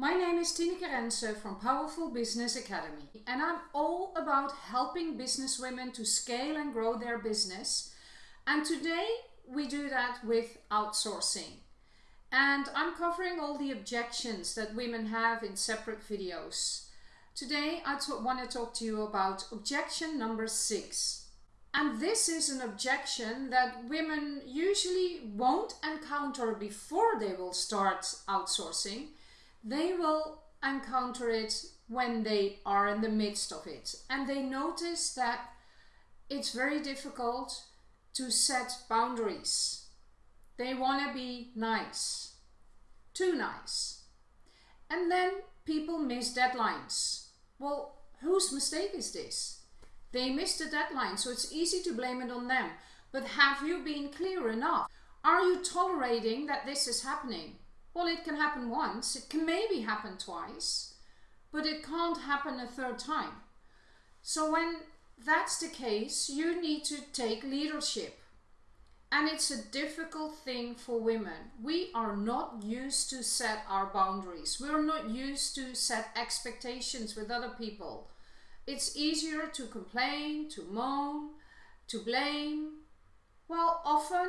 My name is Tineke Rensen from Powerful Business Academy and I'm all about helping businesswomen to scale and grow their business. And today we do that with outsourcing. And I'm covering all the objections that women have in separate videos. Today I want to talk to you about objection number six. And this is an objection that women usually won't encounter before they will start outsourcing they will encounter it when they are in the midst of it. And they notice that it's very difficult to set boundaries. They want to be nice, too nice. And then people miss deadlines. Well, whose mistake is this? They missed the deadline, so it's easy to blame it on them. But have you been clear enough? Are you tolerating that this is happening? Well, it can happen once, it can maybe happen twice, but it can't happen a third time. So when that's the case, you need to take leadership. And it's a difficult thing for women. We are not used to set our boundaries. We're not used to set expectations with other people. It's easier to complain, to moan, to blame. Well, often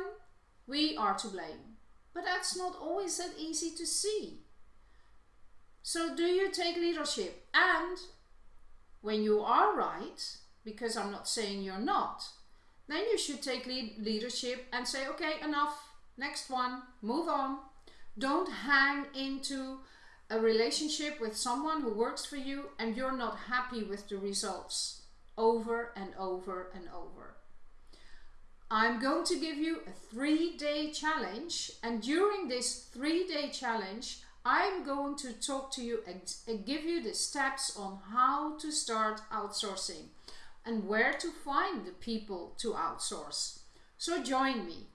we are to blame. But that's not always that easy to see. So do you take leadership? And when you are right, because I'm not saying you're not, then you should take lead leadership and say, okay, enough, next one, move on. Don't hang into a relationship with someone who works for you and you're not happy with the results over and over and over. I'm going to give you a three day challenge and during this three day challenge I'm going to talk to you and give you the steps on how to start outsourcing and where to find the people to outsource. So join me.